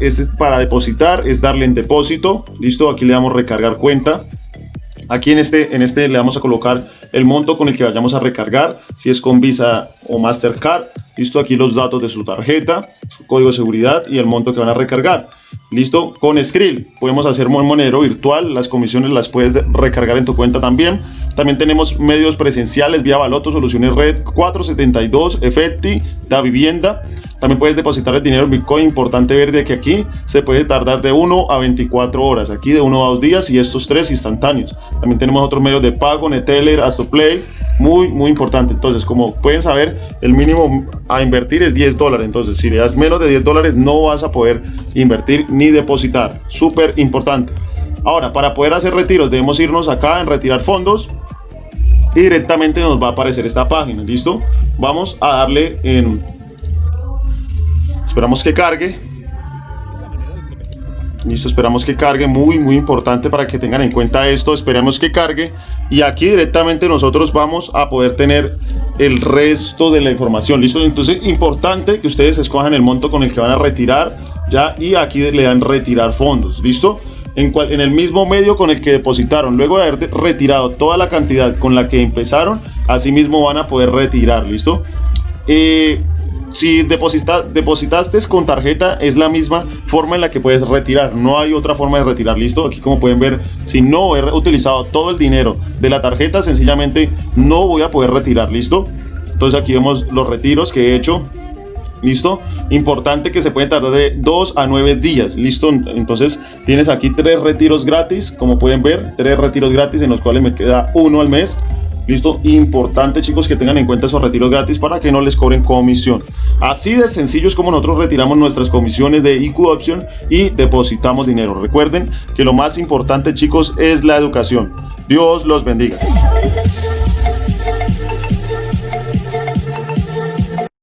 es para depositar, es darle en depósito, listo, aquí le damos recargar cuenta, aquí en este, en este le vamos a colocar el monto con el que vayamos a recargar, si es con Visa o Mastercard, listo, aquí los datos de su tarjeta, su código de seguridad y el monto que van a recargar. Listo, con Skrill podemos hacer monero virtual, las comisiones las puedes recargar en tu cuenta también. También tenemos medios presenciales vía Baloto, Soluciones Red 472, Efecti, Da Vivienda. También puedes depositar el dinero en Bitcoin. Importante ver de que aquí se puede tardar de 1 a 24 horas. Aquí de 1 a 2 días y estos tres instantáneos. También tenemos otros medios de pago, Neteller, Astoplay. Muy, muy importante. Entonces, como pueden saber, el mínimo a invertir es 10 dólares. Entonces, si le das menos de 10 dólares, no vas a poder invertir ni depositar. Súper importante. Ahora, para poder hacer retiros, debemos irnos acá en retirar fondos y directamente nos va a aparecer esta página. ¿Listo? Vamos a darle en Esperamos que cargue. Listo, esperamos que cargue. Muy, muy importante para que tengan en cuenta esto. Esperamos que cargue. Y aquí directamente nosotros vamos a poder tener el resto de la información. Listo, entonces importante que ustedes escojan el monto con el que van a retirar. Ya, y aquí le dan retirar fondos. Listo. En, el mismo medio con el que depositaron. Luego de haber retirado toda la cantidad con la que empezaron, así mismo van a poder retirar, ¿listo? Eh, si deposita, depositaste con tarjeta, es la misma forma en la que puedes retirar. No hay otra forma de retirar. Listo. Aquí, como pueden ver, si no he utilizado todo el dinero de la tarjeta, sencillamente no voy a poder retirar. Listo. Entonces, aquí vemos los retiros que he hecho. Listo. Importante que se puede tardar de 2 a 9 días. Listo. Entonces, tienes aquí tres retiros gratis. Como pueden ver, tres retiros gratis en los cuales me queda uno al mes. Listo, importante chicos que tengan en cuenta esos retiros gratis para que no les cobren comisión. Así de sencillo es como nosotros retiramos nuestras comisiones de IQ Option y depositamos dinero. Recuerden que lo más importante chicos es la educación. Dios los bendiga.